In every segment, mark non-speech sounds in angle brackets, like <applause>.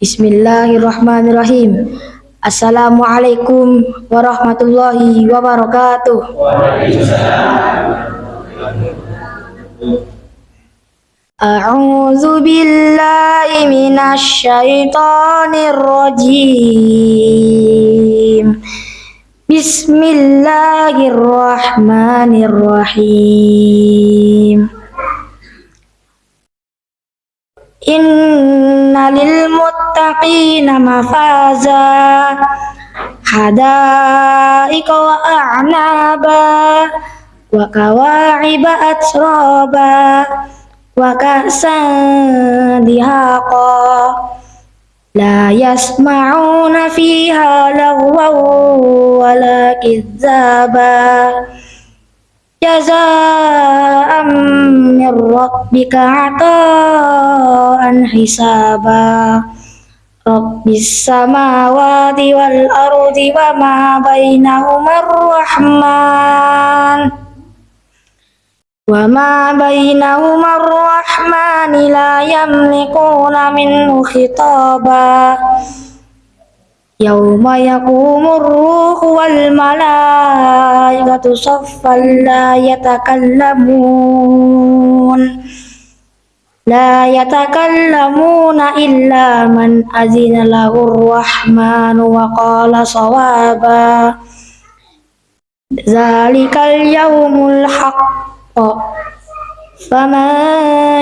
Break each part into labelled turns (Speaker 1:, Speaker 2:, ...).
Speaker 1: Bismillahirrahmanirrahim. Assalamualaikum warahmatullahi wabarakatuh. A'udzu billahi. Bismillahirrahmanirrahim. إن للمتقين مفازا حدائق وأعنابا وكواعب أترابا وكأسا دهاقا. لا يسمعون فيها لغوا ولا كذابا. Jazaa'an min rabbika ata'an hisaba. Rabbis samawati wal ardi wa ma bainahuma ar-rahman. Wa ma bainahuma ar-rahman la yamlikuna minhu khitaba يوم يقوم الروح والملائكة صفا لا يتكلمون. لا يتكلمون إلا من أذن له الرحمن وقال صوابا. ذلك اليوم الحق. فمن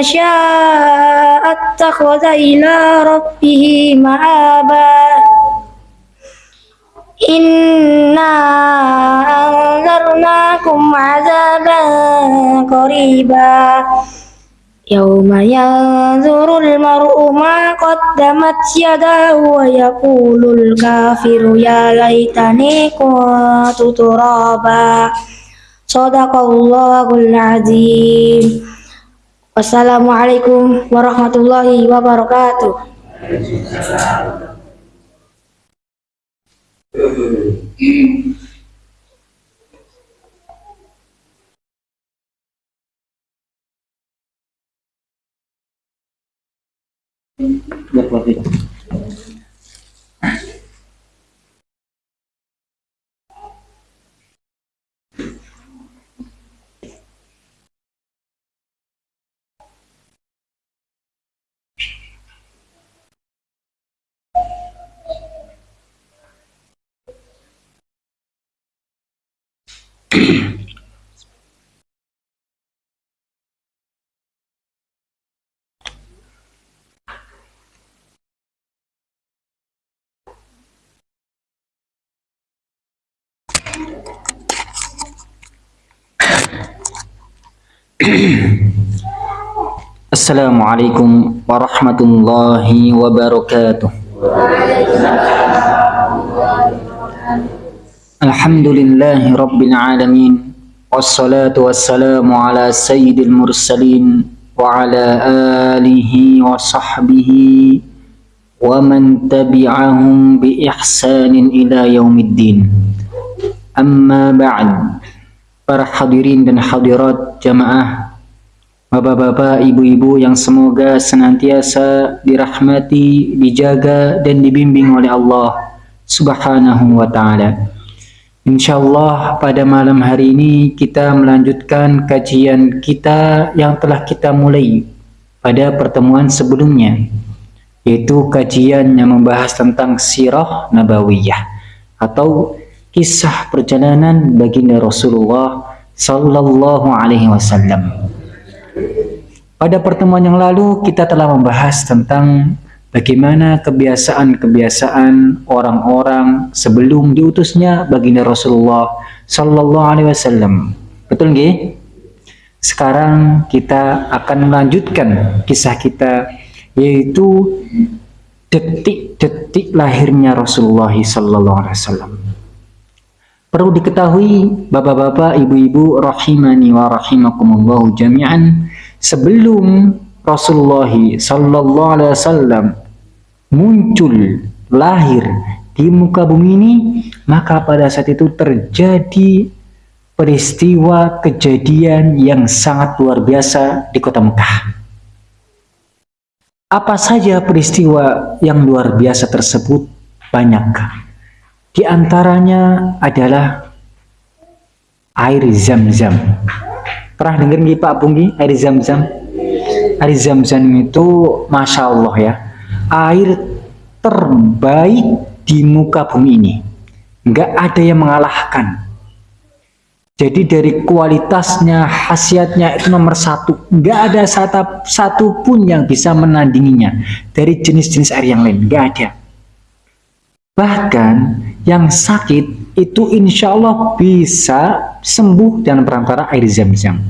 Speaker 1: شاء اتخذ إلى ربه مآبا. Inna anzarnakum azaban qariba. Yawma yanzurul mar'u ma qaddamat yadahu wa yaqulul kafiru ya laitani kuntu turaba. Sadaqallahul azim. Wassalamualaikum warahmatullahi wabarakatuh E.
Speaker 2: Assalamualaikum warahmatullahi wabarakatuh. Alhamdulillahi rabbil alamin wassalatu wassalamu ala sayyidil mursalin wa ala alihi wa sahbihi wa man tabi'ahum bi ihsanin ila yaumiddin. Amma ba'd. Para hadirin dan hadirat jamaah Bapak-bapak, ibu-ibu yang semoga senantiasa dirahmati, dijaga, dan dibimbing oleh Allah subhanahu wa ta'ala. Insyaallah pada malam hari ini kita melanjutkan kajian kita yang telah kita mulai pada pertemuan sebelumnya, yaitu kajian yang membahas tentang sirah nabawiyah atau kisah perjalanan baginda Rasulullah sallallahu alaihi wasallam. Pada pertemuan yang lalu kita telah membahas tentang bagaimana kebiasaan-kebiasaan orang-orang sebelum diutusnya baginda Rasulullah Sallallahu Alaihi Wasallam. Betul nggih? Sekarang kita akan melanjutkan kisah kita yaitu detik-detik lahirnya Rasulullah Sallallahu Alaihi Wasallam. Perlu diketahui bapak-bapak, ibu-ibu rahimani wa rahimakumullah jami'an sebelum Rasulullah sallallahu alaihi wasallam muncul lahir di muka bumi ini maka pada saat itu terjadi peristiwa kejadian yang sangat luar biasa di kota Mekah Apa saja peristiwa yang luar biasa tersebut? Banyak. Di antaranya adalah air zam-zam. Pernah dengar nggih Pak Punggi air zam-zam? Air zam-zam itu Masya Allah ya, air terbaik di muka bumi ini. Nggak ada yang mengalahkan. Jadi dari kualitasnya, khasiatnya itu nomor satu. Nggak ada satu, pun yang bisa menandinginya dari jenis-jenis air yang lain. Nggak ada. Bahkan yang sakit itu insya Allah bisa sembuh dengan perantara air zam-zam.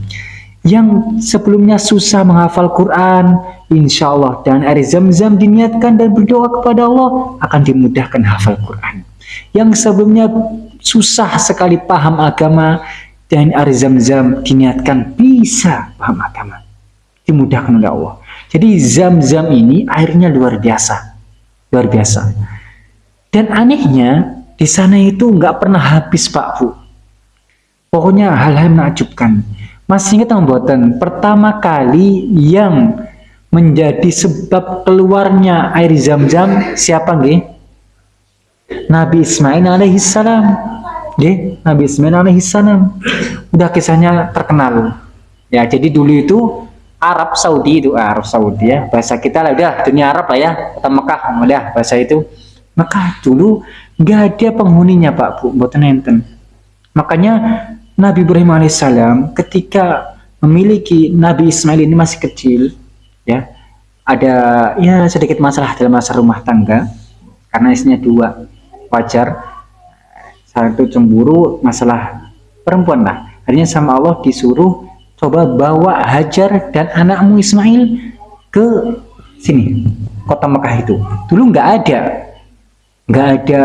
Speaker 2: Yang sebelumnya susah menghafal Quran, insya Allah dan air zam-zam diniatkan dan berdoa kepada Allah akan dimudahkan hafal Quran. Yang sebelumnya susah sekali paham agama dan air zam-zam diniatkan bisa paham agama. Dimudahkan oleh Allah. Jadi zam-zam ini airnya luar biasa. Luar biasa. Dan anehnya, di sana itu nggak pernah habis Pak Bu. Pokoknya hal-hal menakjubkan. Masih ingat buatan pertama kali yang menjadi sebab keluarnya air zam-zam siapa nggih? Nabi Ismail alaihissalam. Nggih, Nabi Ismail alaihissalam. Udah kisahnya terkenal. Ya, jadi dulu itu Arab Saudi itu Arab Saudi ya bahasa kita lah udah dunia Arab lah ya kota Mekah udah bahasa itu maka dulu nggak ada penghuninya Pak Bu, buatan enten. Makanya Nabi Ibrahim alaihissalam ketika memiliki Nabi Ismail ini masih kecil, ya ada ya sedikit masalah dalam masalah rumah tangga. Karena isinya dua wajar. Satu cemburu masalah perempuan lah. Akhirnya sama Allah disuruh coba bawa Hajar dan anakmu Ismail ke sini kota Mekah itu. Dulu nggak ada nggak ada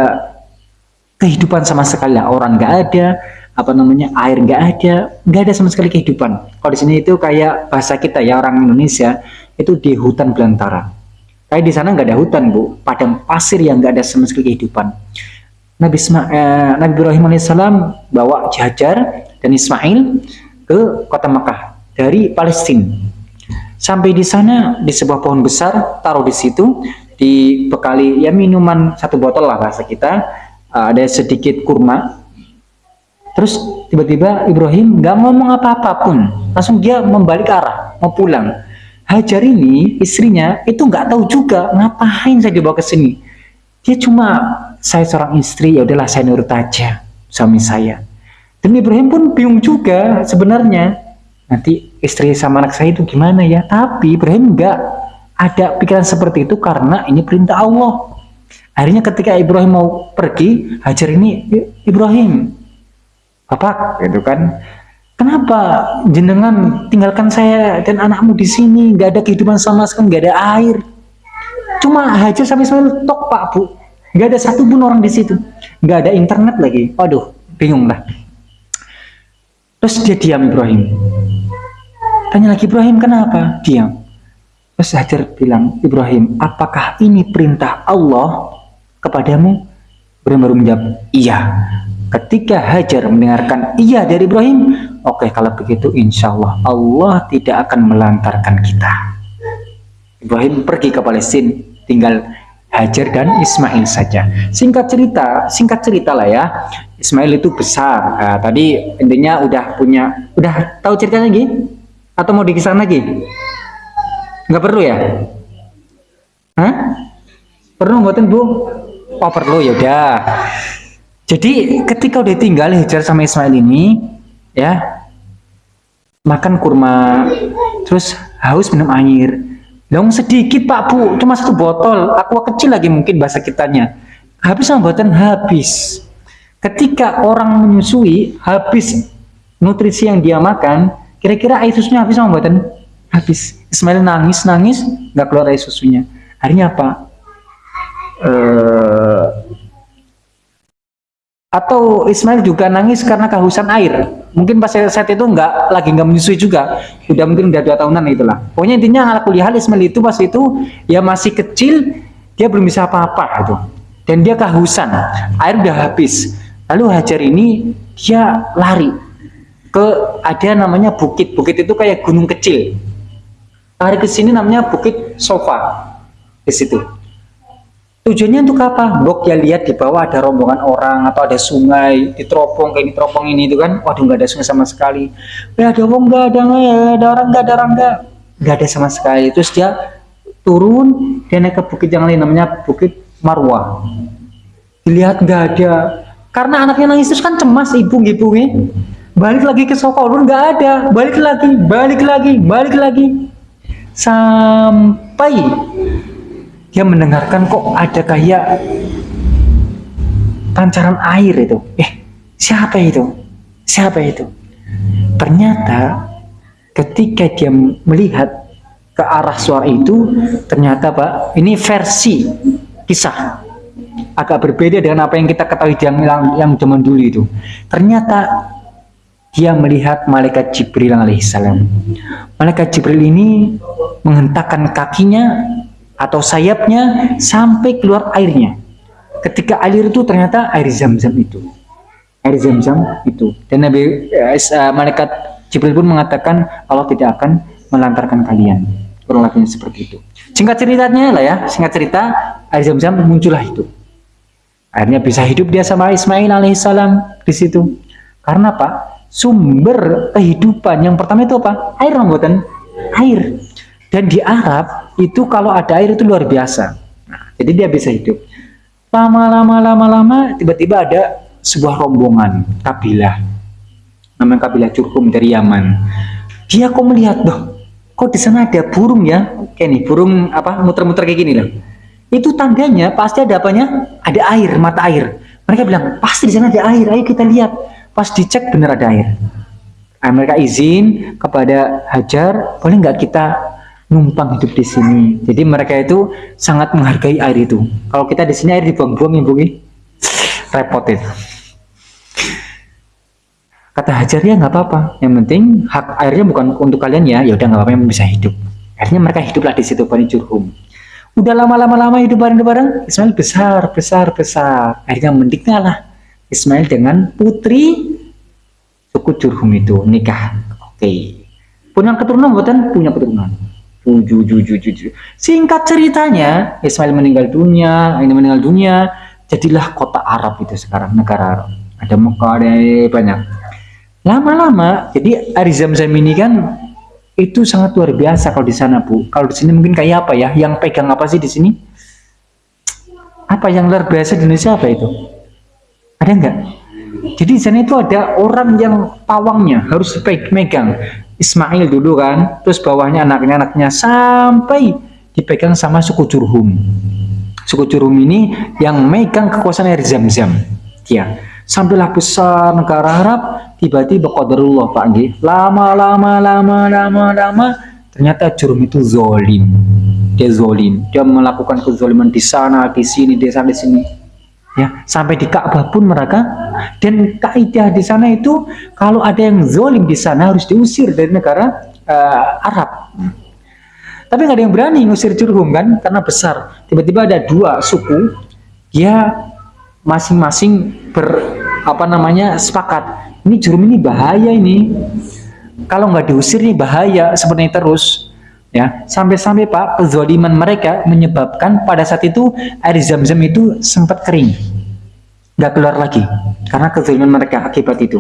Speaker 2: kehidupan sama sekali orang nggak ada apa namanya air nggak ada nggak ada sama sekali kehidupan. Kalau di sini itu kayak bahasa kita ya orang Indonesia itu di hutan belantara. Kayak di sana nggak ada hutan bu. Padang pasir yang nggak ada sama sekali kehidupan. Nabi Isma, eh, Nabi Ibrahim alaihissalam bawa Hajar dan Ismail ke kota Mekah dari Palestina sampai di sana di sebuah pohon besar taruh di situ dibekali ya minuman satu botol lah bahasa kita. Uh, ada sedikit kurma terus tiba-tiba Ibrahim nggak ngomong apa-apa pun langsung dia membalik arah mau pulang. Hajar ini istrinya itu nggak tahu juga ngapain saya dibawa ke sini. Dia cuma saya seorang istri ya udahlah saya nurut aja suami saya. Dan Ibrahim pun bingung juga sebenarnya. Nanti istri sama anak saya itu gimana ya? Tapi Ibrahim nggak ada pikiran seperti itu karena ini perintah Allah. Akhirnya ketika Ibrahim mau pergi, Hajar ini Ibrahim, Bapak, gitu kan? Kenapa jenengan tinggalkan saya dan anakmu di sini? Gak ada kehidupan sama sekali, gak ada air. Cuma Hajar sampai Ismail tok Pak Bu, gak ada satupun orang di situ, gak ada internet lagi. Waduh, bingung lah. Terus dia diam Ibrahim. Tanya lagi Ibrahim kenapa? Diam. Terus Hajar bilang, Ibrahim, apakah ini perintah Allah kepadamu? Ibrahim baru menjawab, iya. Ketika Hajar mendengarkan iya dari Ibrahim, oke okay, kalau begitu insya Allah Allah tidak akan melantarkan kita. Ibrahim pergi ke Palestina, tinggal Hajar dan Ismail saja. Singkat cerita, singkat cerita lah ya. Ismail itu besar. Nah, tadi intinya udah punya, udah tahu ceritanya lagi? Atau mau dikisah lagi? Nggak perlu ya? Hah? Perlu buatin bu? Oh perlu ya udah. Jadi ketika udah tinggal Hajar sama Ismail ini, ya makan kurma, terus haus minum air. Dong sedikit pak bu, cuma satu botol. Aqua kecil lagi mungkin bahasa kitanya. Habis sama buatan habis. Ketika orang menyusui, habis nutrisi yang dia makan, kira-kira air susunya habis sama buatan habis Ismail nangis nangis nggak keluar air susunya akhirnya apa uh, atau Ismail juga nangis karena kehausan air. Mungkin pas saat itu nggak lagi nggak menyusui juga. Udah mungkin udah dua tahunan itulah. Pokoknya intinya ala kuliah Ismail itu pas itu ya masih kecil dia belum bisa apa-apa itu dan dia kehausan air udah habis. Lalu Hajar ini dia lari ke ada namanya bukit. Bukit itu kayak gunung kecil. Lari ke sini namanya Bukit Sofa. di situ. Tujuannya untuk apa? Bok ya lihat di bawah ada rombongan orang atau ada sungai di teropong kayak di teropong ini itu kan, waduh nggak ada sungai sama sekali. Ya ada orang nggak ada nggak ya, ada orang nggak ada orang nggak, nggak ada sama sekali. Terus dia turun, dia naik ke bukit yang lain namanya Bukit Marwah. Dilihat nggak ada, karena anaknya nangis terus kan cemas ibu-ibunya. Balik lagi ke Sokolun nggak ada, balik lagi, balik lagi, balik lagi, sampai dia mendengarkan kok ada kayak pancaran air itu. Eh, siapa itu? Siapa itu? Ternyata ketika dia melihat ke arah suara itu, ternyata Pak, ini versi kisah agak berbeda dengan apa yang kita ketahui yang yang, zaman dulu itu. Ternyata dia melihat malaikat Jibril alaihissalam. Malaikat Jibril ini menghentakkan kakinya atau sayapnya sampai keluar airnya. Ketika air itu ternyata air zam-zam itu. Air zam-zam itu. Dan Nabi uh, malaikat Jibril pun mengatakan Allah tidak akan melantarkan kalian. Kurang lebih seperti itu. Singkat ceritanya lah ya, singkat cerita air zam-zam muncullah itu. Akhirnya bisa hidup dia sama Ismail alaihissalam di situ. Karena apa? Sumber kehidupan yang pertama itu apa? Air rambutan. Air. Dan di Arab itu kalau ada air itu luar biasa. Nah, jadi dia bisa hidup. Lama-lama lama-lama tiba-tiba ada sebuah rombongan kabilah. Namanya kabilah Curkum dari Yaman. Dia kok melihat, doh, kok di sana ada burung ya? Kayak nih, burung apa muter-muter kayak gini loh. Itu tandanya pasti ada apanya? Ada air, mata air. Mereka bilang, pasti di sana ada air, ayo kita lihat. Pas dicek benar ada air. Nah, mereka izin kepada Hajar, boleh nggak kita numpang hidup di sini. Jadi mereka itu sangat menghargai air itu. Kalau kita di sini air dibuang-buang ya bungi, repot itu. Kata Hajar ya nggak apa-apa. Yang penting hak airnya bukan untuk kalian ya. Ya udah nggak apa-apa yang bisa hidup. Akhirnya mereka hiduplah di situ Bani Jurhum. Udah lama-lama lama hidup bareng-bareng, Ismail besar, besar, besar. Akhirnya mendiknya lah Ismail dengan putri suku Jurhum itu nikah. Oke. Okay. Punya keturunan buatan punya keturunan Singkat ceritanya, Ismail meninggal dunia, ini meninggal dunia, jadilah kota Arab itu sekarang, negara Arab. Ada Mekah, ada banyak. Lama-lama, jadi air zam-zam ini kan itu sangat luar biasa kalau di sana, Bu. Kalau di sini mungkin kayak apa ya? Yang pegang apa sih di sini? Apa yang luar biasa di Indonesia apa itu? Ada enggak? Jadi di sana itu ada orang yang pawangnya harus pegang Ismail dulu kan, terus bawahnya anaknya-anaknya sampai dipegang sama suku Jurhum. Suku Jurhum ini yang megang kekuasaan air Zam-Zam. Ya, sampailah besar negara Arab, tiba-tiba qadarullah Pak Nggih. Lama-lama lama lama lama ternyata Jurhum itu zolim. Dia zolim, dia melakukan kezoliman di sana, di sini, di sana, di sini ya sampai di Ka'bah pun mereka. Dan kaidah di sana itu kalau ada yang zolim di sana harus diusir dari negara uh, Arab. Tapi nggak ada yang berani ngusir Jurhum kan? Karena besar. Tiba-tiba ada dua suku dia masing-masing ber apa namanya sepakat. Ini Jurhum ini bahaya ini. Kalau nggak diusir nih bahaya sebenarnya terus ya sampai-sampai Pak kezaliman mereka menyebabkan pada saat itu air zam-zam itu sempat kering. Nggak keluar lagi karena kezaliman mereka akibat itu.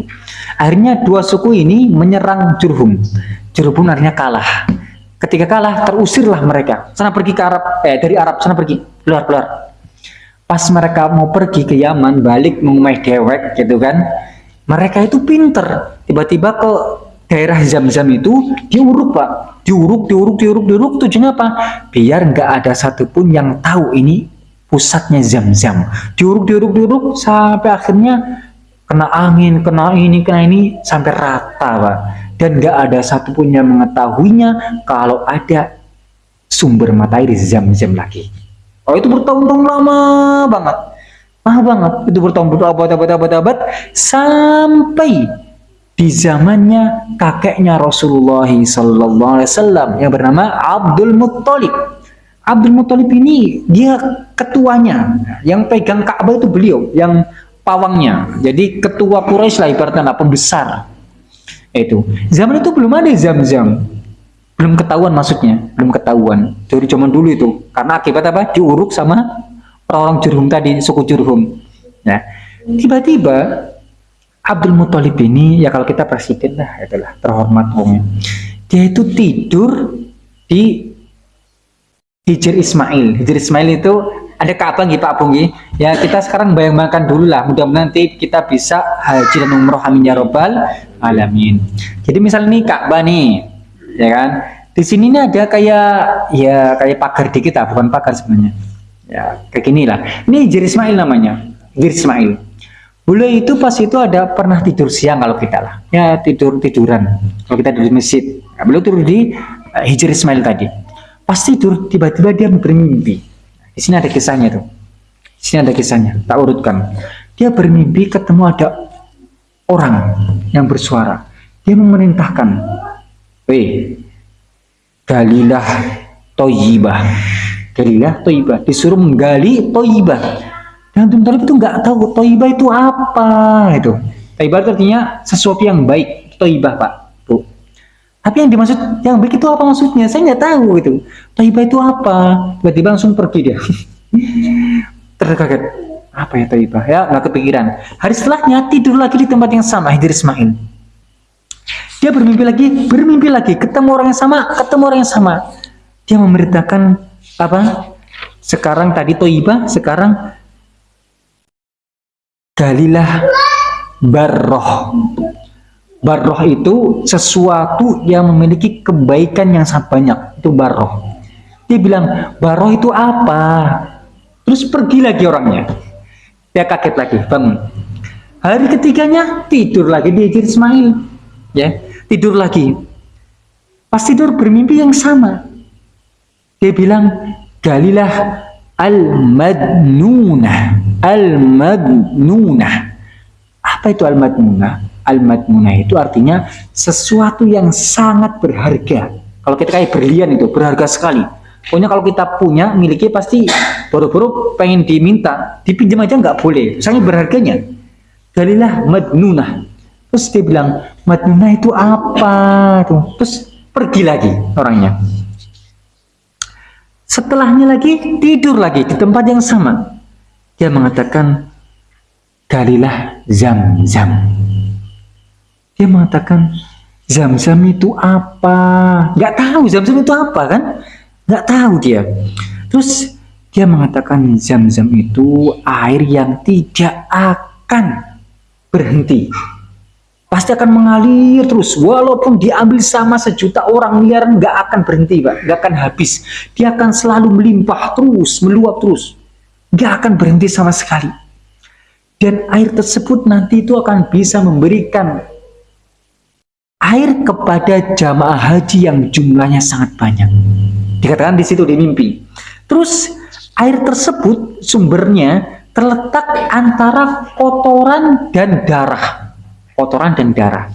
Speaker 2: Akhirnya dua suku ini menyerang Jurhum. Jurhum artinya kalah. Ketika kalah terusirlah mereka. Sana pergi ke Arab eh dari Arab sana pergi. Keluar keluar. Pas mereka mau pergi ke Yaman balik mengumai dewek gitu kan. Mereka itu pinter. Tiba-tiba ke daerah Zam-Zam itu diuruk pak. Diuruk diuruk diuruk diuruk. Tujuannya apa? Biar nggak ada satupun yang tahu ini pusatnya Zam-Zam. Diuruk diuruk diuruk sampai akhirnya kena angin kena ini kena ini sampai rata pak. Dan nggak ada satupun yang mengetahuinya kalau ada sumber mata air Zam-Zam lagi. Oh itu bertahun-tahun lama banget. Lama banget. Itu bertahun-tahun berabad-abad sampai di zamannya kakeknya Rasulullah Wasallam yang bernama Abdul Muttalib. Abdul Muttalib ini dia ketuanya, yang pegang Ka'bah itu beliau, yang pawangnya. Jadi ketua Quraisy lah ibaratnya pembesar. Itu zaman itu belum ada zam-zam. belum ketahuan maksudnya belum ketahuan dari zaman dulu itu karena akibat apa diuruk sama orang-orang Jurhum tadi suku Jurhum nah tiba-tiba Abdul Muthalib ini ya kalau kita presiden lah itulah terhormat omnya dia itu tidur di Hijr Ismail. Hijr Ismail itu ada Ka'bah gitu Pak Bung ya kita sekarang bayang-bayangkan dulu lah mudah-mudahan nanti kita bisa haji dan umroh amin ya robbal alamin. Jadi misalnya nih Ka'bah nih ya kan? Di sini ini ada kayak ya kayak pagar di kita bukan pagar sebenarnya. Ya kayak gini lah. Ini Jir Ismail namanya Jir Ismail bule itu pas itu ada pernah tidur siang kalau kita lah. Ya tidur tiduran. Kalau kita di masjid. Nah, beliau tidur di uh, Hijr Ismail tadi. Pas tidur tiba-tiba dia bermimpi. Di sini ada kisahnya tuh. Di sini ada kisahnya. Tak urutkan. Dia bermimpi ketemu ada orang yang bersuara. Dia memerintahkan Weh, galilah toyibah. Galilah toyibah. Disuruh menggali toyibah. Abdul Talib itu nggak tahu toyibah itu apa itu. Toyibah itu artinya sesuatu yang baik. Toyibah pak. Tuh. Tapi yang dimaksud yang baik itu apa maksudnya? Saya nggak tahu itu. Toyibah itu apa? Tiba-tiba langsung pergi dia. <laughs> Terkaget. Apa ya toyibah? Ya nggak kepikiran. Hari setelahnya tidur lagi di tempat yang sama. Hidir Ismail dia bermimpi lagi, bermimpi lagi, ketemu orang yang sama, ketemu orang yang sama. Dia memberitakan apa? Sekarang tadi Toiba, sekarang galilah barroh. Barroh itu sesuatu yang memiliki kebaikan yang sangat banyak. Itu barroh. Dia bilang, barroh itu apa? Terus pergi lagi orangnya. Dia kaget lagi, bangun. Hari ketiganya tidur lagi di Ismail. Ya, tidur lagi. Pas tidur bermimpi yang sama. Dia bilang, Galilah al-madnunah. Al-madnunah. Apa itu al-madnunah? Al-madnunah itu artinya sesuatu yang sangat berharga. Kalau kita kayak berlian itu, berharga sekali. Pokoknya kalau kita punya, miliki pasti boro-boro pengen diminta, dipinjam aja nggak boleh. Sangat berharganya. Galilah madnunah. Terus dia bilang, Madinah itu apa? Terus pergi lagi orangnya. Setelahnya lagi tidur lagi di tempat yang sama. Dia mengatakan, galilah zam-zam. Dia mengatakan, zam-zam itu apa? Gak tahu zam-zam itu apa kan? Gak tahu dia. Terus dia mengatakan zam-zam itu air yang tidak akan berhenti pasti akan mengalir terus walaupun diambil sama sejuta orang miliar nggak akan berhenti pak nggak akan habis dia akan selalu melimpah terus meluap terus nggak akan berhenti sama sekali. Dan air tersebut nanti itu akan bisa memberikan air kepada jamaah haji yang jumlahnya sangat banyak. Dikatakan di situ di mimpi. Terus air tersebut sumbernya terletak antara kotoran dan darah. Kotoran dan darah.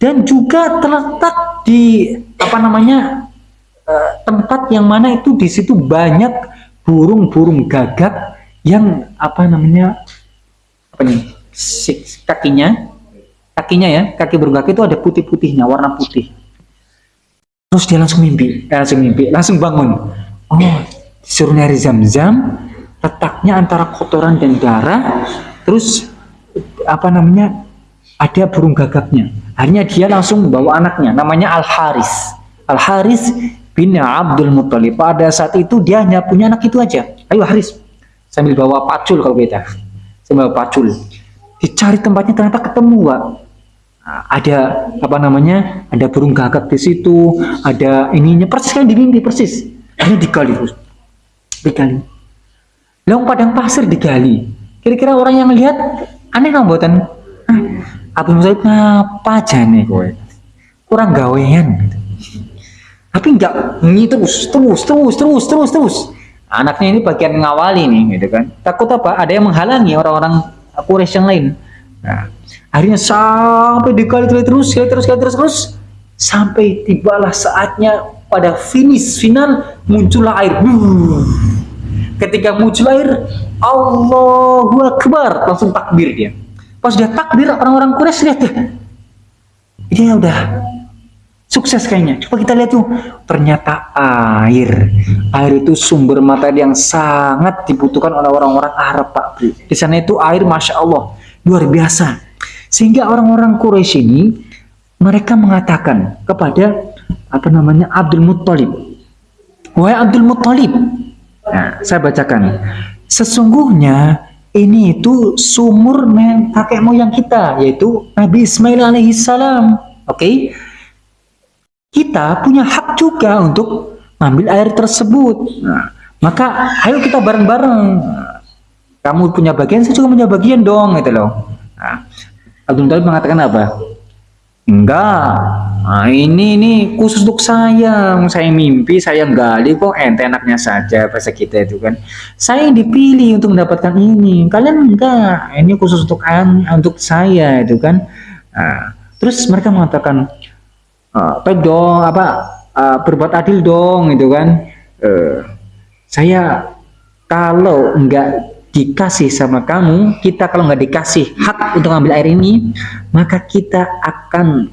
Speaker 2: Dan juga terletak di apa namanya uh, tempat yang mana itu di situ banyak burung-burung gagak yang apa namanya apa nih kakinya kakinya ya kaki gagak itu ada putih-putihnya warna putih terus dia langsung mimpi eh, langsung mimpi langsung bangun oh disuruh nyari zam-zam letaknya antara kotoran dan darah terus apa namanya ada burung gagaknya. Akhirnya dia langsung membawa anaknya, namanya Al-Haris. Al-Haris bin Abdul Muttalib. Pada saat itu dia hanya punya anak itu aja. Ayo Haris, sambil bawa pacul kalau kita. Sambil bawa pacul. Dicari tempatnya ternyata ketemu, Pak. Nah, ada apa namanya? Ada burung gagak di situ, ada ininya persis kan dimimpi persis. Hanya digali terus. Digali. Long padang pasir digali. Kira-kira orang yang lihat aneh nggak buatan Abu Musaib ngapa aja nih kowe kurang gawean tapi enggak ini terus terus terus terus terus terus anaknya ini bagian ngawali nih gitu kan. Takut apa? Ada yang menghalangi orang-orang Quraisy yang lain. Nah akhirnya sampai dikali terus kali terus kali terus terus sampai tibalah saatnya pada finish final muncullah air. Ketika muncul air Allahu Akbar. Langsung takbir dia. Pas dia takbir orang-orang Quraisy lihat. Dia. Udah sukses kayaknya. Coba kita lihat tuh ternyata air. Air itu sumber materi yang sangat dibutuhkan oleh orang-orang Arab Pak Bro di sana itu air Masya Allah luar biasa. Sehingga orang-orang Quraisy ini mereka mengatakan kepada apa namanya Abdul Muttalib. Wahai Abdul Muttalib. Nah saya bacakan. Sesungguhnya ini itu sumur kakek moyang kita yaitu Nabi Ismail alaihissalam. Oke? okay? Kita punya hak juga untuk ambil air tersebut. Nah, maka ayo kita bareng-bareng. Kamu punya bagian, saya juga punya bagian dong, gitu loh. Nah, Abdul Talib mengatakan apa? Enggak, nah, ini ini khusus untuk saya. Saya mimpi, saya gali kok ente enaknya saja bahasa kita itu kan. Saya yang dipilih untuk mendapatkan ini. Kalian enggak, ini khusus untuk untuk saya itu kan. Nah, terus mereka mengatakan, uh, baik dong apa uh, berbuat adil dong itu kan? Uh, saya kalau enggak dikasih sama kamu kita kalau nggak dikasih hak untuk ambil air ini maka kita akan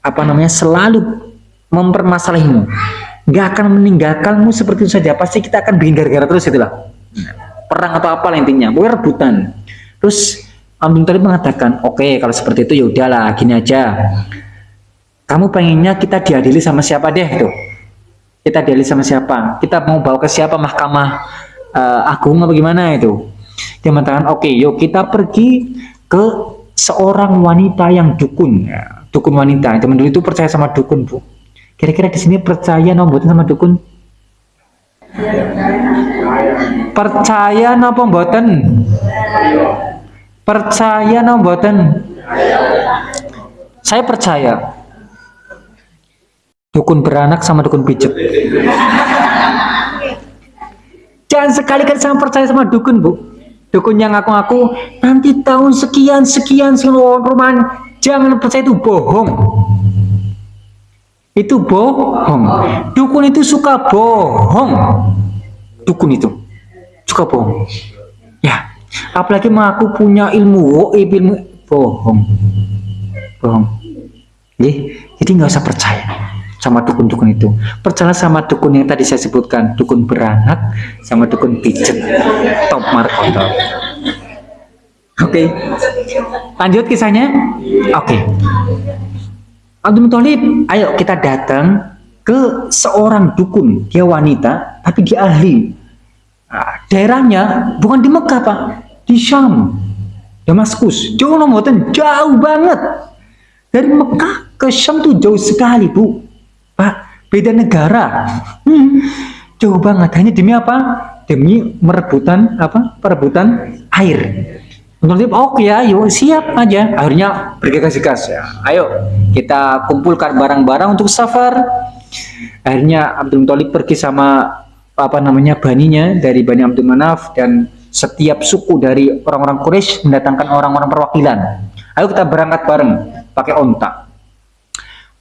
Speaker 2: apa namanya selalu mempermasalahimu. Nggak akan meninggalkanmu seperti itu saja. Pasti kita akan bikin gara-gara terus itulah. Perang atau apa intinya. Bukan rebutan. Terus Abdul Talib mengatakan oke okay, kalau seperti itu ya udahlah gini aja kamu pengennya kita diadili sama siapa deh itu kita diadili sama siapa? Kita mau bawa ke siapa mahkamah uh, agung apa gimana itu dia mengatakan oke okay, yuk kita pergi ke seorang wanita yang dukun. Ya, dukun wanita. Teman dulu itu percaya sama dukun bu. Kira-kira di sini percaya nombotin sama dukun? Percaya nopo mboten? Percaya nomboten saya percaya dukun beranak sama dukun pijet jangan sekali-kali sama percaya sama dukun bu. Dukun yang ngaku-ngaku nanti tahun sekian sekian seluruh rumah jangan percaya itu bohong. Itu bohong. Dukun itu suka bohong. Dukun itu suka bohong. Ya apalagi mengaku punya ilmu ilmu bohong. Bohong. Jadi nggak usah percaya sama dukun-dukun itu. Percaya sama dukun yang tadi saya sebutkan dukun beranak sama dukun pijet. Top markoto oke. Okay. lanjut kisahnya? Oke. Okay. Abdul Muthalib ayo kita datang ke seorang dukun. Dia wanita tapi dia ahli. Nah, daerahnya bukan di Mekah pak. Di Syam. Damaskus. Jauh jauh banget. Dari Mekah ke Syam tuh jauh sekali bu Pak, beda negara. Hmm, jauh banget. Hanya demi apa? Demi merebutan apa? Perebutan air. Menurut oke okay, ya, yuk siap aja. Akhirnya bergegas-gegas ya. Ayo kita kumpulkan barang-barang untuk safar. Akhirnya Abdul Muthalib pergi sama apa namanya baninya dari Bani Abdul Manaf dan setiap suku dari orang-orang Quraisy mendatangkan orang-orang perwakilan. Ayo kita berangkat bareng pakai ontak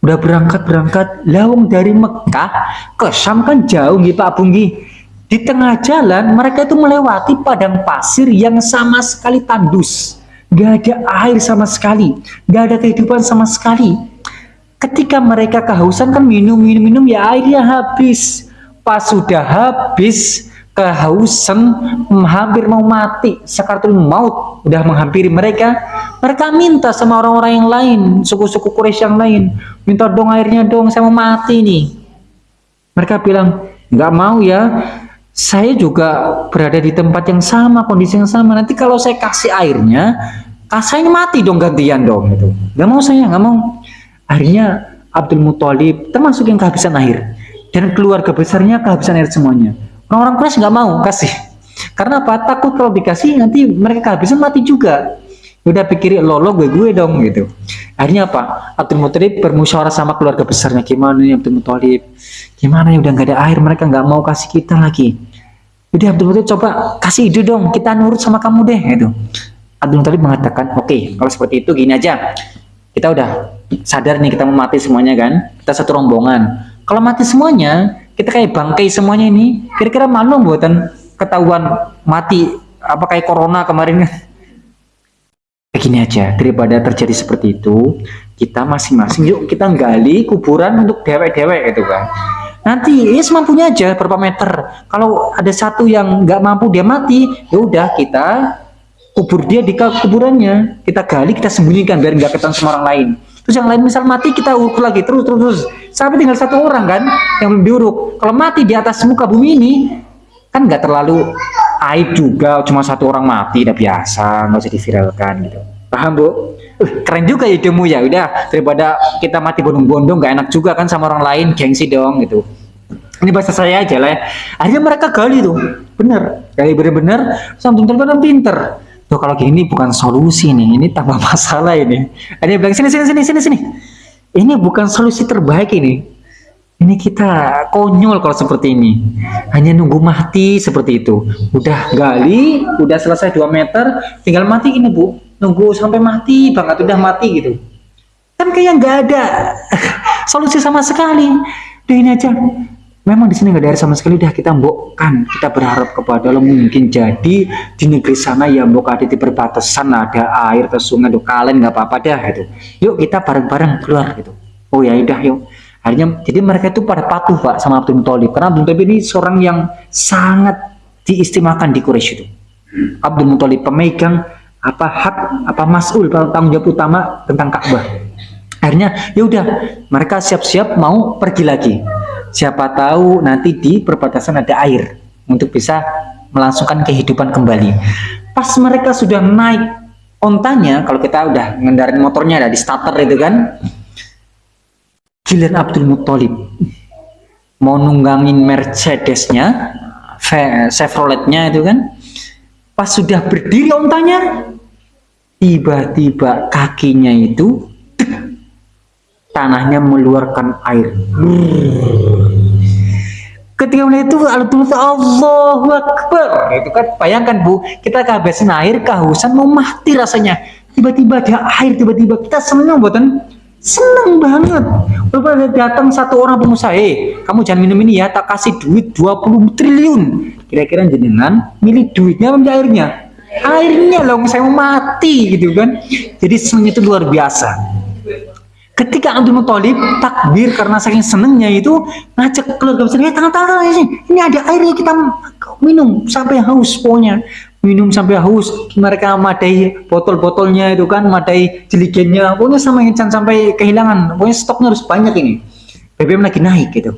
Speaker 2: udah berangkat-berangkat lawang dari Mekah ke Syam kan jauh gitu Pak Bunggi di tengah jalan mereka itu melewati padang pasir yang sama sekali tandus. Gak ada air sama sekali gak ada kehidupan sama sekali. Ketika mereka kehausan kan minum minum minum ya airnya habis. Pas sudah habis kehausan hampir mau mati. Sekaratul maut udah menghampiri mereka. Mereka minta sama orang-orang yang lain suku-suku Quraisy yang lain minta dong airnya dong saya mau mati nih. Mereka bilang nggak mau ya. Saya juga berada di tempat yang sama kondisi yang sama. Nanti kalau saya kasih airnya kasih mati dong gantian dong. Gitu. Nggak mau saya nggak mau. Akhirnya Abdul Muthalib termasuk yang kehabisan air. Dan keluarga besarnya kehabisan air semuanya Orang-orang Quraisy nggak mau kasih. Karena apa? Takut kalau dikasih nanti mereka kehabisan mati juga. Udah pikirin lo lo gue gue dong gitu. Akhirnya apa? Abdul Muthalib bermusyawarah sama keluarga besarnya gimana nih Abdul Muthalib? Gimana ya udah nggak ada air mereka nggak mau kasih kita lagi. Udah Abdul Muthalib coba kasih ide dong kita nurut sama kamu deh gitu. Abdul Muthalib mengatakan oke okay, kalau seperti itu gini aja kita udah sadar nih kita mau mati semuanya kan kita satu rombongan kalau mati semuanya kita kayak bangkai semuanya ini. Kira-kira malu buatan ketahuan mati apa kayak corona kemarin. <laughs> Begini aja daripada terjadi seperti itu kita masing-masing yuk kita gali kuburan untuk dewek-dewek gitu kan. Nanti ya semampunya aja berapa meter. Kalau ada satu yang nggak mampu dia mati ya udah kita kubur dia di kuburannya. Kita gali kita sembunyikan biar nggak ketemu sama orang lain terus yang lain misal mati kita uruk lagi terus terus terus. Sampai tinggal satu orang kan yang belum diuruk kalau mati di atas muka bumi ini kan nggak terlalu aib juga. Cuma satu orang mati udah biasa nggak usah diviralkan gitu. Paham bu? Uh, keren juga idemu ya. Udah daripada kita mati bondong-bondong nggak enak juga kan sama orang lain gengsi dong gitu. Ini bahasa saya aja lah ya. Akhirnya mereka gali tuh. Bener. Gali bener-bener sampai bener pinter tuh kalau gini bukan solusi nih ini tambah <laughs> masalah ini. Ada yang bilang sini sini sini sini sini. Ini bukan solusi terbaik ini. Ini kita konyol kalau seperti ini. Hanya nunggu mati seperti itu. Udah gali udah selesai 2 meter tinggal mati ini bu. Nunggu sampai mati banget udah mati gitu. Kan kayak nggak ada <laughs> solusi sama sekali. Udah ini aja memang di sini nggak ada air sama sekali dah kita mbokkan. Kita berharap kepada Allah mungkin jadi di negeri sana ya mbok ada di perbatasan ada air ke sungai tuh kalian nggak apa-apa dah gitu. Yuk kita bareng-bareng keluar gitu. Oh ya udah yuk. Akhirnya jadi mereka itu pada patuh pak sama Abdul Muthalib. Karena Abdul Muthalib ini seorang yang sangat diistimewakan di Quraisy itu. Abdul Muthalib pemegang apa hak apa masul tanggung jawab utama tentang Ka'bah. Akhirnya ya udah mereka siap-siap mau pergi lagi siapa tahu nanti di perbatasan ada air untuk bisa melangsungkan kehidupan kembali. Pas mereka sudah naik ontanya kalau kita udah ngendarin motornya ada di starter itu kan giliran Abdul Muthalib mau nunggangin Mercedesnya Chevroletnya itu kan pas sudah berdiri ontanya tiba-tiba kakinya itu tanahnya meluarkan air. Ketika melihat itu Allahu Akbar. Itu kan bayangkan bu kita kehabisan air kehausan mau mati rasanya. Tiba-tiba ada air tiba-tiba kita senang buatan senang banget. Walaupun datang satu orang pengusaha eh kamu jangan minum ini ya tak kasih duit 20 triliun. Kira-kira jenengan milih duitnya ambil airnya? Airnya loh saya mau mati gitu kan. Jadi senangnya itu luar biasa ketika Abdul Muthalib takbir karena saking senengnya itu ngajak keluarga besar ya tangan tangan ini ini ada airnya kita minum sampai haus pokoknya. Minum sampai haus mereka madai botol-botolnya itu kan madai jeligennya pokoknya sama jangan sampai kehilangan pokoknya stoknya harus banyak ini. BBM lagi naik gitu.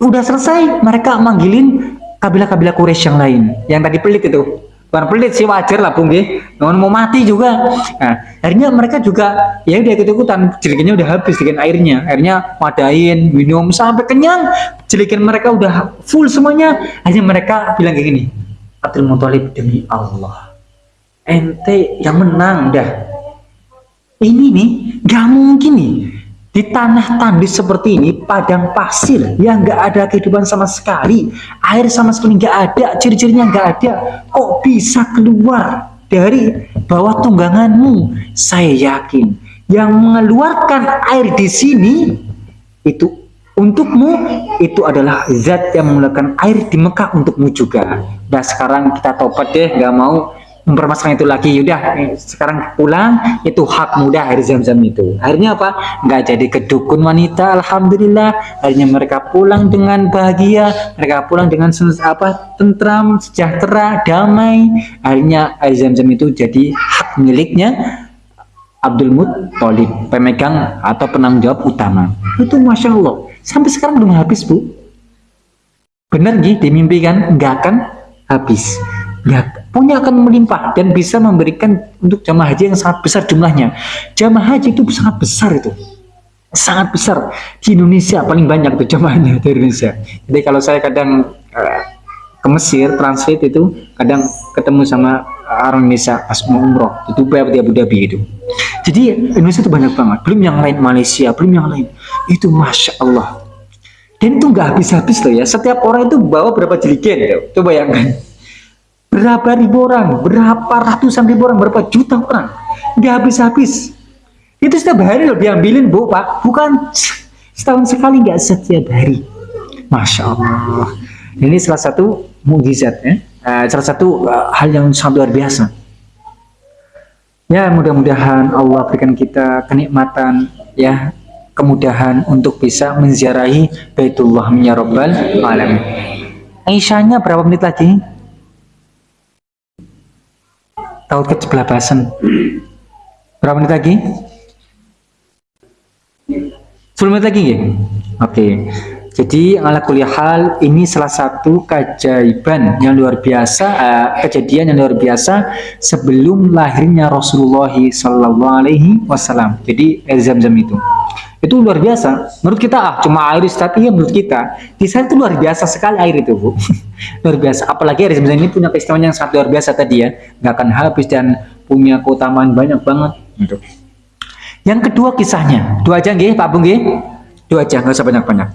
Speaker 2: Udah selesai mereka manggilin kabilah-kabilah Quraisy yang lain yang tadi pelit itu bukan pelit sih wajar lah bung Namun mau mati juga. Nah akhirnya mereka juga ya udah ikut ikutan jelikinnya udah habis dengan airnya. Akhirnya wadain minum sampai kenyang. Jelikin mereka udah full semuanya. Akhirnya mereka bilang kayak gini Abdul Muthalib demi Allah ente yang menang dah. Ini nih gak mungkin nih di tanah tandus seperti ini, padang pasir yang nggak ada kehidupan sama sekali, air sama sekali nggak ada, ciri-cirinya nggak ada, kok bisa keluar dari bawah tungganganmu? Saya yakin yang mengeluarkan air di sini itu untukmu itu adalah zat yang mengeluarkan air di Mekah untukmu juga. Nah sekarang kita tobat deh, nggak mau mempermasalahkan itu lagi. Udah sekarang pulang itu hak mudah air zam-zam itu. Akhirnya apa? Nggak jadi kedukun wanita Alhamdulillah. Akhirnya mereka pulang dengan bahagia mereka pulang dengan apa tentram sejahtera damai. Akhirnya air zam-zam itu jadi hak miliknya Abdul Muttalib pemegang atau penanggung jawab utama. Itu Masya Allah. Sampai sekarang belum habis bu. Benar nih dimimpikan? Nggak akan habis ya punya akan melimpah dan bisa memberikan untuk jamaah haji yang sangat besar jumlahnya. Jamaah haji itu sangat besar itu. Sangat besar. Di Indonesia paling banyak tuh jamaahnya dari Indonesia. Jadi kalau saya kadang uh, ke Mesir transit itu kadang ketemu sama orang Indonesia pas mau umroh. Di Dubai di Abu Dhabi itu jadi Indonesia itu banyak banget. Belum yang lain Malaysia belum yang lain. Itu Masya Allah. Dan itu nggak habis-habis loh ya. Setiap orang itu bawa berapa jeligen ya coba bayangkan berapa ribu orang, berapa ratusan ribu orang, berapa juta orang, nggak habis-habis. Itu setiap hari loh diambilin bu pak, bukan setahun sekali nggak setiap hari. Masya Allah. Ini salah satu mujizat ya, uh, salah satu uh, hal yang sangat luar biasa. Ya, mudah-mudahan Allah berikan kita kenikmatan ya, kemudahan untuk bisa menziarahi Baitullah ya rabbal. Aisyahnya berapa menit lagi? Tahu ke sebelah basen. Berapa menit lagi? 10 menit lagi ya? Oke. Jadi ala kuliah hal ini salah satu keajaiban yang luar biasa, uh, kejadian yang luar biasa sebelum lahirnya Rasulullah Sallallahu Alaihi Wasallam. Jadi air zam-zam itu, itu luar biasa. Menurut kita ah cuma air tapi ya menurut kita di sana itu luar biasa sekali air itu bu, <laughs> luar biasa. Apalagi air zam-zam ini punya keistimewaan yang sangat luar biasa tadi ya, nggak akan habis dan punya keutamaan banyak banget. Gitu. Yang kedua kisahnya, dua aja nggih Pak Bung nggih, dua aja nggak usah banyak-banyak.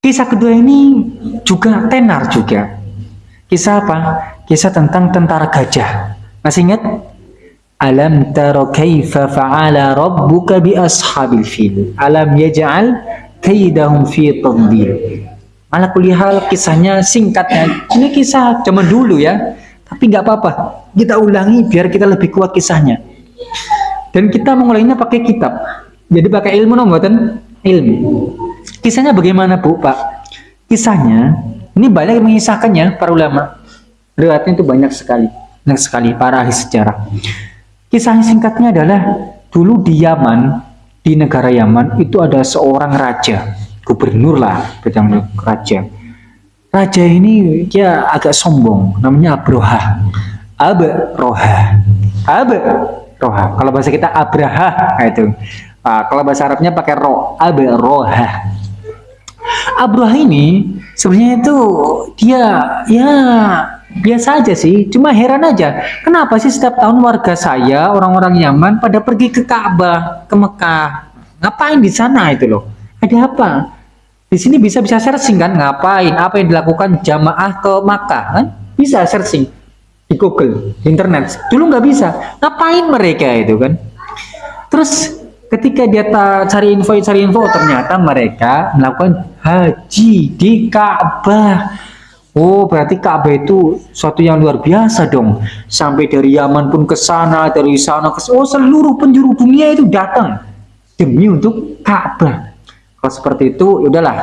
Speaker 2: Kisah kedua ini juga tenar juga. Kisah apa? Kisah tentang tentara gajah. Masih ingat? Alam taro kaifa fa'ala rabbuka bi ashabil fil. Alam yaj'al kaidahum fi tadlil. Ala kulihal kisahnya singkatnya. Ini kisah zaman dulu ya. Tapi nggak apa-apa. Kita ulangi biar kita lebih kuat kisahnya. Dan kita mengulanginya pakai kitab. Jadi pakai ilmu nomor ilmu. Kisahnya bagaimana Bu, Pak? Kisahnya, ini banyak mengisahkannya para ulama. Riwayatnya itu banyak sekali. Banyak sekali para ahli sejarah. Kisah singkatnya adalah dulu di Yaman, di negara Yaman itu ada seorang raja, gubernur lah, bidang raja. Raja ini dia agak sombong, namanya Abroha. Abroha. Abroha. Kalau bahasa kita Abraha itu. Nah, kalau bahasa Arabnya pakai ro, Abroha. Abraha ini sebenarnya itu dia ya biasa aja sih, cuma heran aja. Kenapa sih setiap tahun warga saya, orang-orang Yaman pada pergi ke Ka'bah, ke Mekah. Ngapain di sana itu loh? Ada apa? Di sini bisa bisa searching kan ngapain? Apa yang dilakukan jamaah ke Makkah kan? Bisa searching di Google, di internet. Dulu nggak bisa. Ngapain mereka itu kan? Terus ketika dia cari info cari info ternyata mereka melakukan haji di Ka'bah oh berarti Ka'bah itu suatu yang luar biasa dong. Sampai dari Yaman pun ke sana dari sana ke oh seluruh penjuru dunia itu datang demi untuk Ka'bah. Kalau seperti itu ya udahlah.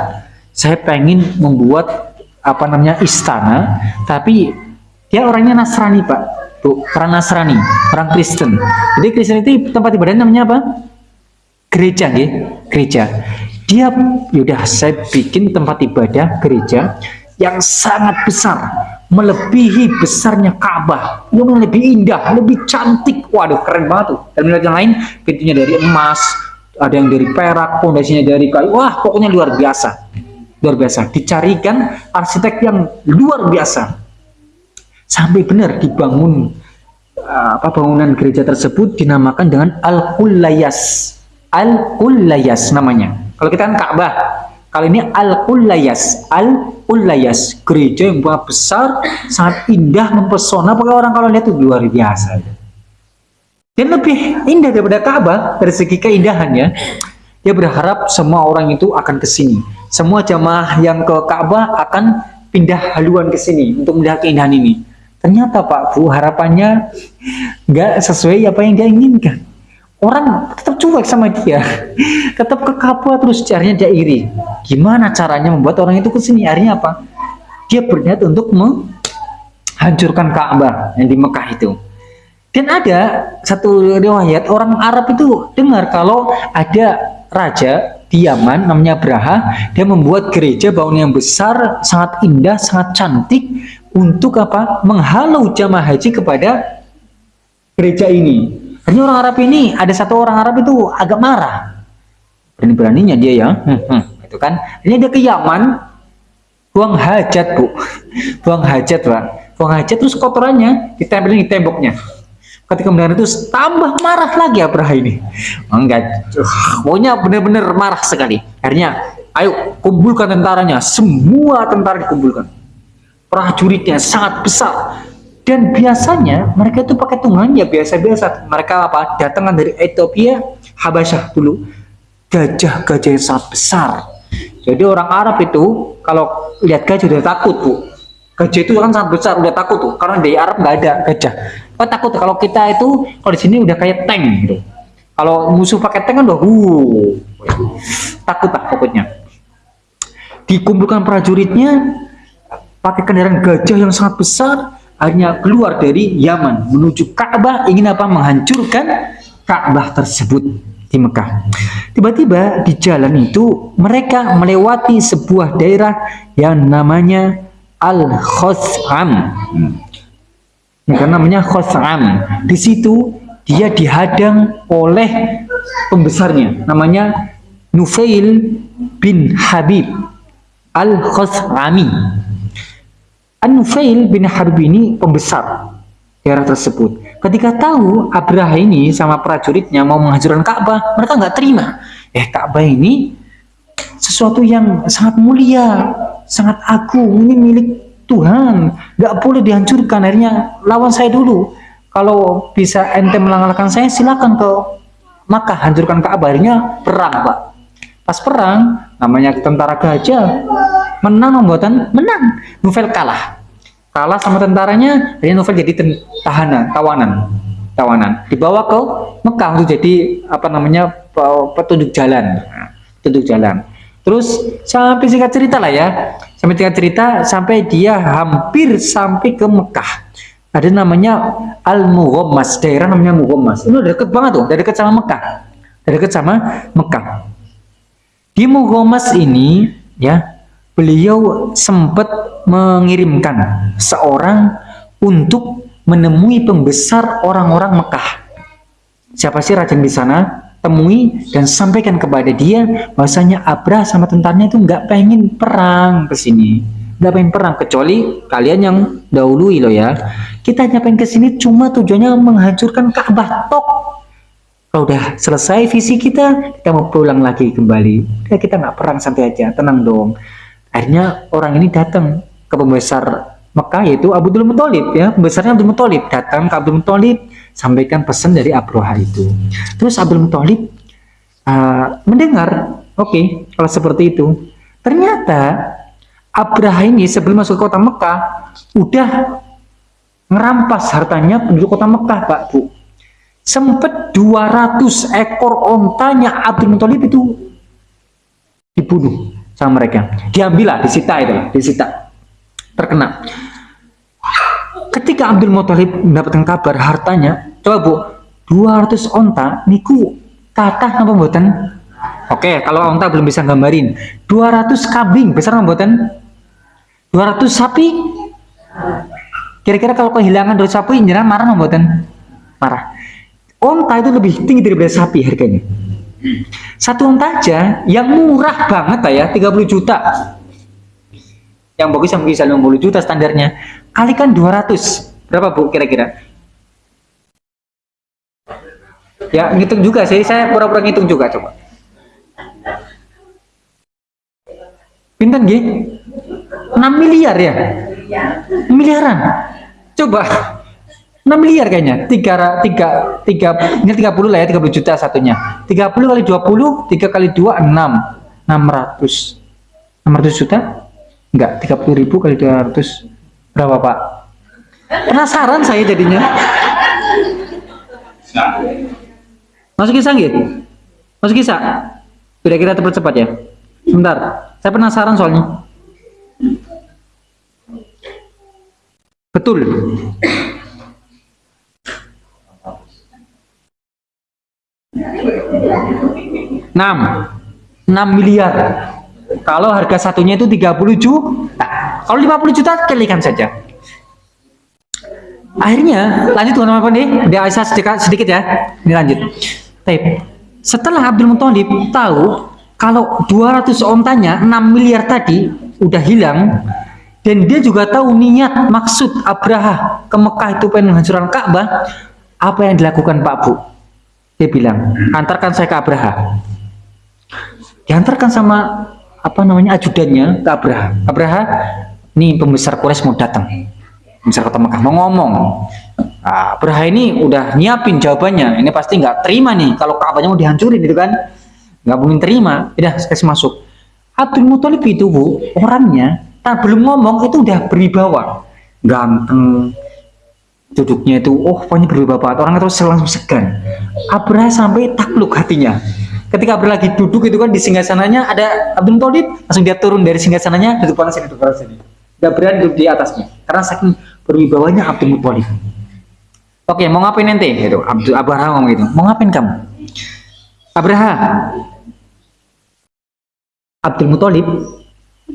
Speaker 2: Saya pengen membuat apa namanya istana tapi dia orangnya Nasrani pak. Tuh orang Nasrani orang Kristen. Jadi Kristen itu tempat ibadah namanya apa? Gereja ya gereja. Dia yaudah saya bikin tempat ibadah gereja yang sangat besar melebihi besarnya Ka'bah. Yang lebih indah lebih cantik. Waduh keren banget tuh. Dan melihat yang lain pintunya dari emas ada yang dari perak fondasinya dari kayu. Wah pokoknya luar biasa. Luar biasa. Dicarikan arsitek yang luar biasa. Sampai benar dibangun apa bangunan gereja tersebut dinamakan dengan Al-Qulayas Al-Qulayas namanya. Kalau kita kan Ka'bah, kali ini Al-Qulayas. Al-Qulayas, gereja yang besar, sangat indah, mempesona. Pokoknya orang kalau lihat itu luar biasa. Dan lebih indah daripada Ka'bah dari segi keindahannya. Dia berharap semua orang itu akan ke sini. Semua jamaah yang ke Ka'bah akan pindah haluan ke sini untuk melihat keindahan ini. Ternyata Pak Bu harapannya nggak sesuai apa yang dia inginkan orang cuek sama dia. Tetap ke kapal terus caranya dia iri. Gimana caranya membuat orang itu ke sini akhirnya apa? Dia berniat untuk menghancurkan Ka'bah yang di Mekah itu. Dan ada satu riwayat orang Arab itu dengar kalau ada raja di Yaman namanya Braha dia membuat gereja bangunan yang besar sangat indah sangat cantik untuk apa? Menghalau jamaah haji kepada gereja ini ini orang Arab ini ada satu orang Arab itu agak marah. Berani-beraninya dia ya. Hmm, hmm, itu kan. Ini dia ke Yaman buang hajat, Bu. <laughs> buang hajat, Pak. Buang hajat terus kotorannya ditempelin di temboknya. Ketika mendengar itu tambah marah lagi Abraha ini. Enggak, pokoknya benar-benar marah sekali. Akhirnya, ayo kumpulkan tentaranya. Semua tentara dikumpulkan. Prajuritnya sangat besar dan biasanya mereka itu pakai tunggangan ya biasa-biasa. Mereka apa datang dari Ethiopia Habasyah dulu gajah-gajah yang sangat besar. Jadi orang Arab itu kalau lihat gajah udah takut bu. Gajah itu kan sangat besar udah takut tuh. Karena di Arab nggak ada gajah. Oh takut kalau kita itu kalau di sini udah kayak tank gitu. Kalau musuh pakai tank kan udah uh takut lah pokoknya. Dikumpulkan prajuritnya pakai kendaraan gajah yang sangat besar akhirnya keluar dari Yaman menuju Ka'bah. Ingin apa? Menghancurkan Ka'bah tersebut di Mekah. Tiba-tiba di jalan itu mereka melewati sebuah daerah yang namanya Al-Khos'am. Karena namanya Khos'am. Di situ dia dihadang oleh pembesarnya. Namanya Nufail bin Habib Al-Khos'ami An-Nufail bin Habib ini pembesar daerah tersebut. Ketika tahu Abraha ini sama prajuritnya mau menghancurkan Ka'bah mereka nggak terima. Eh Ka'bah ini sesuatu yang sangat mulia sangat agung ini milik Tuhan. Nggak boleh dihancurkan. Akhirnya lawan saya dulu. Kalau bisa ente mengalahkan saya silakan ke maka hancurkan Ka'bah. Akhirnya perang pak. Pas perang namanya tentara gajah menang membuatan menang. Novel kalah. Kalah sama tentaranya akhirnya Novel jadi tahanan tawanan. Tawanan. Dibawa ke Mekah untuk jadi apa namanya petunjuk jalan. Petunjuk jalan. Terus sampai singkat cerita lah ya. Sampai singkat cerita sampai dia hampir sampai ke Mekah. Ada namanya Al Mughommas daerah namanya Mughommas. Ini udah deket banget tuh. Deket sama Mekah. Dari deket sama Mekah. Di Mughommas ini ya beliau sempat mengirimkan seorang untuk menemui pembesar orang-orang Mekah. Siapa sih raja di sana? Temui dan sampaikan kepada dia bahwasanya Abrah sama tentaranya itu nggak pengen perang ke sini. Nggak pengen perang kecuali kalian yang dahului loh ya. Kita hanya pengen ke sini cuma tujuannya menghancurkan Ka'bah tok. Kalau udah selesai visi kita kita mau pulang lagi kembali. Ya kita nggak perang santai aja. Tenang dong akhirnya orang ini datang ke pembesar Mekah yaitu Abdul Muthalib ya pembesarnya Abdul Muthalib datang ke Abdul Muthalib sampaikan pesan dari Abroha itu. Terus Abdul Muthalib uh, mendengar, oke, okay, kalau seperti itu. Ternyata Abraha ini sebelum masuk ke kota Mekah udah ngerampas hartanya penduduk kota Mekah, Pak Bu. Sempet 200 ekor ontanya Abdul Muthalib itu dibunuh sama mereka. Diambil lah, disita itu, disita. Terkena. Ketika Abdul Muthalib mendapatkan kabar hartanya coba bu 200 onta niku kata apa buatan oke kalau onta belum bisa gambarin. 200 kambing besar buatan 200 sapi? Kira-kira kalau kehilangan 200 sapi jangan marah buatan marah. Onta itu lebih tinggi daripada sapi harganya satu onta aja yang murah banget ya 30 juta. Yang bagus yang bisa 50 juta standarnya. Kalikan 200 berapa bu kira-kira? Ya ngitung juga sih. Saya pura-pura ngitung juga coba. Pinten gih 6 miliar ya? Miliaran. Coba 6 miliar kayaknya tiga tiga tiga ini 30 lah ya 30 juta satunya 30 kali 20 3 kali 2 6 600 600 juta enggak 30 ribu kali 200 Berapa Pak? Penasaran saya jadinya. Masuk kisah gitu? Masuk kisah? Sudah kita cepat ya. Sebentar, saya penasaran soalnya. Betul. Enam, enam miliar. Kalau harga satunya itu 30 juta. Kalau 50 juta kalikan saja. Akhirnya lanjut teman-teman nih, di Aisyah sedikit, sedikit ya. Ini lanjut. Tapi setelah Abdul Muthalib tahu kalau 200 ontanya 6 miliar tadi udah hilang dan dia juga tahu niat maksud Abraha ke Mekah itu pengen menghancurkan Ka'bah, apa yang dilakukan Pak Bu? Dia bilang, antarkan saya ke Abraha. Diantarkan sama apa namanya ajudannya ke Abraha. Abraha nih pembesar Quraisy mau datang. Pembesar kota Mekah mau ngomong nah, Abraha ini udah nyiapin jawabannya. Ini pasti nggak terima nih. Kalau Ka'bahnya mau dihancurin gitu kan. Nggak mungkin terima. Udah kasih masuk. Abdul Muthalib itu bu orangnya tak belum ngomong itu udah berwibawa. Ganteng duduknya itu oh pokoknya berbeda banget orang itu langsung segan. Abraha sampai takluk hatinya. Ketika Abraha lagi duduk itu kan di singgasananya ada Abdul Thalib langsung dia turun dari singgasananya duduk pada sini duduk pada sini gak berani duduk di atasnya karena saking berwibawanya Abdul Muthalib. Oke mau ngapain nanti? Gitu Abdul Abraha ngomong gitu. Mau ngapain kamu? Abraha Abdul Muthalib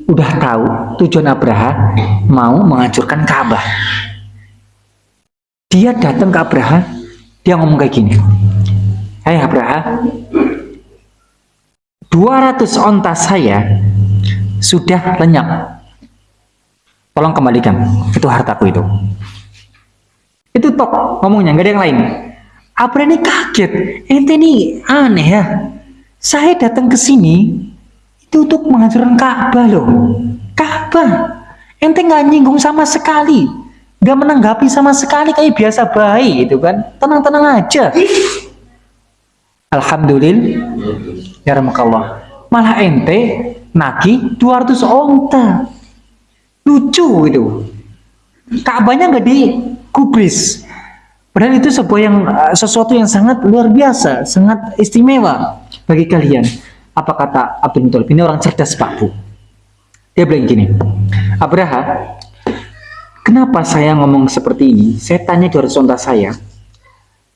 Speaker 2: udah tahu tujuan Abraha mau menghancurkan Ka'bah dia datang ke Abraha dia ngomong kayak gini. Hai hey Abraha 200 onta saya sudah lenyap. Tolong kembalikan itu hartaku itu. Itu tok ngomongnya nggak ada yang lain. Abraha ini kaget ente ini aneh ya. Saya datang ke sini itu untuk menghancurkan Ka'bah loh. Ka'bah ente nggak nyinggung sama sekali nggak menanggapi sama sekali kayak biasa baik gitu kan. Tenang-tenang aja. Alhamdulillah. Ya rahmatullah malah ente nagi 200 onta. Lucu gitu. Ka'bahnya nggak digubris. Padahal itu sebuah yang eh, sesuatu yang sangat luar biasa sangat istimewa bagi kalian. Apa kata Abdul Muttalib ini orang cerdas Pak Bu. Dia bilang gini Abraha Kenapa saya ngomong seperti ini? Saya tanya 200 onta saya.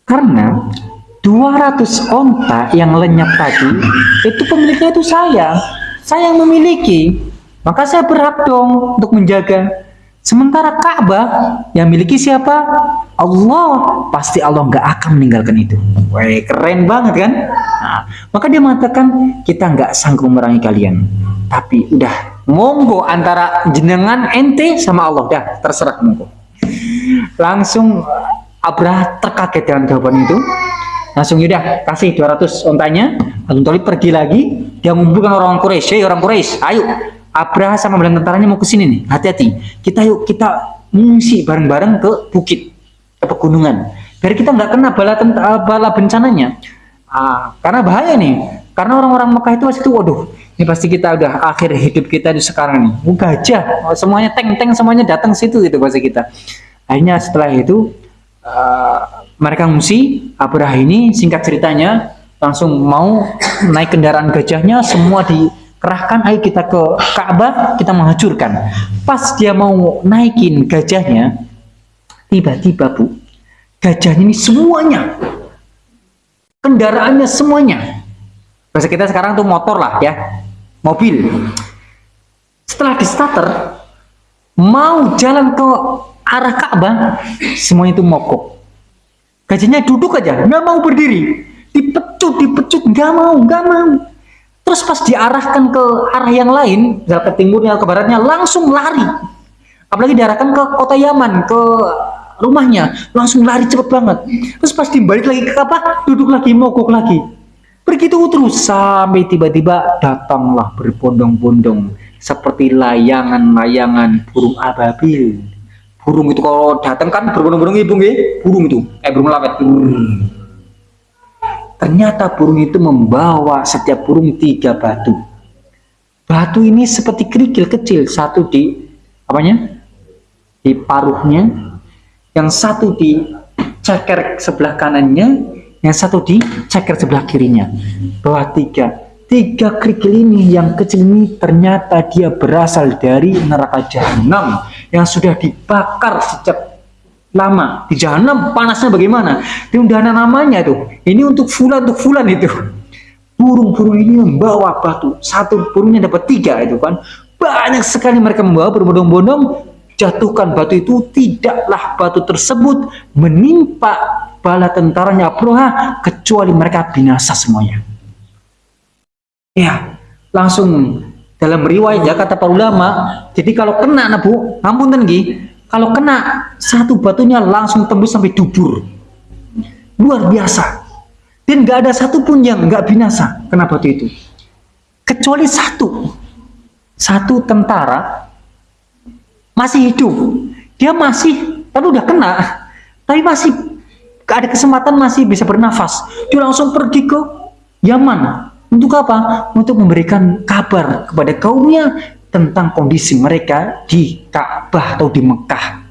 Speaker 2: Karena 200 onta yang lenyap tadi, itu pemiliknya itu saya. Saya yang memiliki. Maka saya berhak dong untuk menjaga. Sementara Ka'bah yang miliki siapa? Allah. Pasti Allah nggak akan meninggalkan itu. Wah, keren banget kan? Nah, maka dia mengatakan, kita nggak sanggup memerangi kalian. Tapi udah monggo antara jenengan ente sama Allah. Dah terserah monggo. Langsung Abrah terkaget dengan jawaban itu. Langsung yaudah kasih 200 ontanya. Abdul Talib pergi lagi. Dia mengumpulkan orang Quraisy. Hey, orang Quraisy ayo. Abrah sama bela tentaranya mau ke sini nih. Hati-hati. Kita yuk kita mengungsi bareng-bareng ke bukit ke pegunungan. Biar kita nggak kena bala bala bencananya. Ah, karena bahaya nih karena orang-orang Mekah itu masih itu waduh ini pasti kita udah akhir hidup kita di sekarang nih. Gajah semuanya tank-tank semuanya datang situ gitu pasti kita. Akhirnya setelah itu uh, mereka ngungsi Abrah ini singkat ceritanya langsung mau naik kendaraan gajahnya semua dikerahkan ayo kita ke Ka'bah kita menghancurkan. Pas dia mau naikin gajahnya tiba-tiba bu gajahnya ini semuanya kendaraannya semuanya bahasa kita sekarang tuh motor lah ya. Mobil. Setelah di starter mau jalan ke arah Ka'bah semuanya itu mogok. Gajinya duduk aja nggak mau berdiri. Dipecut dipecut nggak mau nggak mau. Terus pas diarahkan ke arah yang lain ke timurnya ke baratnya langsung lari. Apalagi diarahkan ke kota Yaman ke rumahnya langsung lari cepet banget. Terus pas dibalik lagi ke Ka'bah duduk lagi mogok lagi Begitu terus sampai tiba-tiba datanglah berbondong-bondong seperti layangan-layangan burung ababil. Burung itu kalau datang kan berbondong-bondong ibu ya, burung itu kayak burung lawet. Ternyata burung itu membawa setiap burung tiga batu. Batu ini seperti kerikil kecil, satu di apanya? Di paruhnya, yang satu di ceker sebelah kanannya, yang satu di ceker sebelah kirinya. Bahwa tiga. Tiga kerikil ini yang kecil ini ternyata dia berasal dari neraka jahanam yang sudah dibakar sejak lama. Di jahanam panasnya bagaimana? Di undangan namanya tuh ini untuk fulan untuk fulan itu. Burung-burung ini membawa batu. Satu burungnya dapat tiga itu kan. Banyak sekali mereka membawa berbondong-bondong. Jatuhkan batu itu tidaklah batu tersebut menimpa bala tentaranya Abroha kecuali mereka binasa semuanya. Ya, langsung dalam riwayat ya kata para ulama, jadi kalau kena nabu, ampun tinggi, kalau kena satu batunya langsung tembus sampai dubur. Luar biasa. Dan nggak ada satupun yang nggak binasa kena batu itu. Kecuali satu. Satu tentara masih hidup. Dia masih, tapi udah kena, tapi masih ada kesempatan masih bisa bernafas dia langsung pergi ke Yaman untuk apa? untuk memberikan kabar kepada kaumnya tentang kondisi mereka di Ka'bah atau di Mekah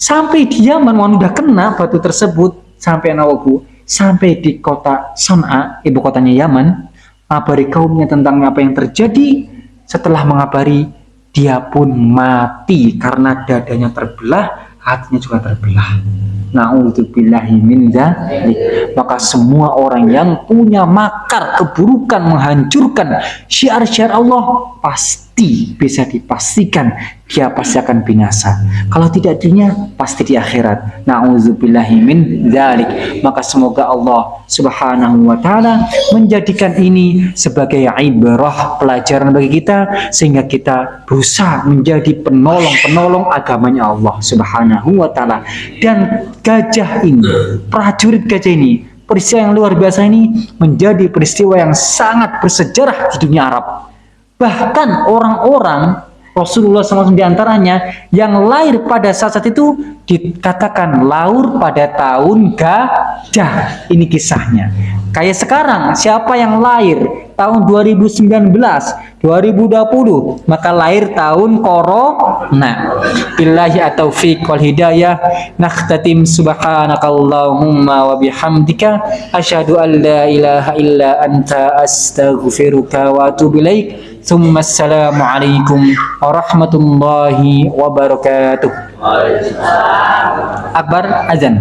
Speaker 2: Sampai di Yaman, wan udah kena batu tersebut sampai anak bu, sampai di kota Son'a, ibu kotanya Yaman, mengabari kaumnya tentang apa yang terjadi. Setelah mengabari, dia pun mati karena dadanya terbelah, hatinya juga terbelah. Na'udzubillahi min. Maka semua orang yang punya makar keburukan menghancurkan syiar-syiar Allah pasti bisa dipastikan dia pasti akan binasa. Kalau tidak dunia pasti di akhirat. Na'udzubillahi min dzalik. Maka semoga Allah Subhanahu wa taala menjadikan ini sebagai ibrah pelajaran bagi kita sehingga kita berusaha menjadi penolong-penolong agamanya Allah Subhanahu wa taala. Dan gajah ini, prajurit gajah ini, peristiwa yang luar biasa ini menjadi peristiwa yang sangat bersejarah di dunia Arab. Bahkan orang-orang Rasulullah SAW di antaranya yang lahir pada saat, saat itu dikatakan lahir pada tahun gajah. Ini kisahnya. Kayak sekarang, siapa yang lahir tahun 2019, 2020, maka lahir tahun corona. Billahi taufiq wal hidayah. Nakhtatim subhanakallahumma wa bihamdika asyhadu an la ilaha illa anta astaghfiruka wa atubu ilaik. ثم السلام عليكم ورحمة الله وبركاته أكبر أذن